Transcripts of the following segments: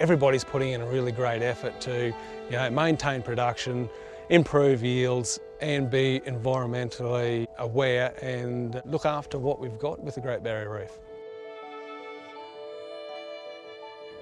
Everybody's putting in a really great effort to you know, maintain production, improve yields and be environmentally aware and look after what we've got with the Great Barrier Reef.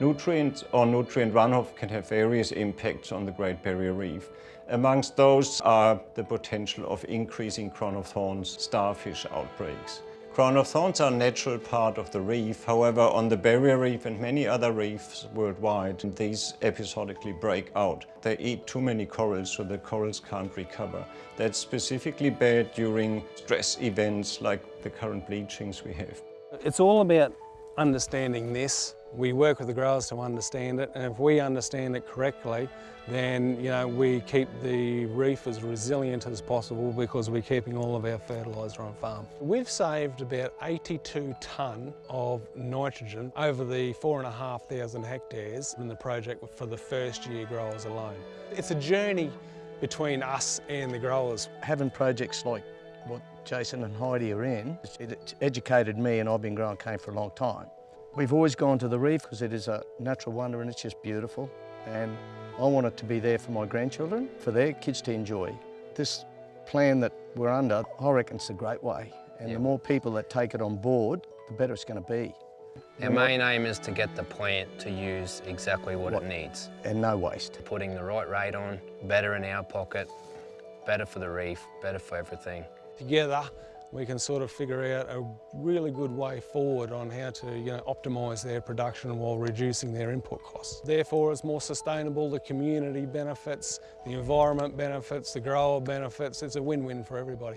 Nutrient or nutrient runoff can have various impacts on the Great Barrier Reef. Amongst those are the potential of increasing crown of thorns starfish outbreaks. Crown of thorns are a natural part of the reef. However, on the barrier reef and many other reefs worldwide, these episodically break out. They eat too many corals, so the corals can't recover. That's specifically bad during stress events like the current bleachings we have. It's all about understanding this we work with the growers to understand it and if we understand it correctly then you know we keep the reef as resilient as possible because we're keeping all of our fertiliser on farm. We've saved about 82 tonne of nitrogen over the four and a half thousand hectares in the project for the first year growers alone. It's a journey between us and the growers. Having projects like what Jason and Heidi are in, it educated me and I've been growing cane for a long time. We've always gone to the reef because it is a natural wonder and it's just beautiful. And I want it to be there for my grandchildren, for their kids to enjoy. This plan that we're under, I reckon it's a great way. And the more people that take it on board, the better it's going to be. Our main aim is to get the plant to use exactly what, what, it needs. And no waste. Putting the right rate on, better in our pocket, better for the reef, better for everything. Together, we can sort of figure out a really good way forward on how to you know, optimise their production while reducing their input costs. Therefore it's more sustainable, the community benefits, the environment benefits, the grower benefits, it's a win-win for everybody.